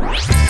Bye.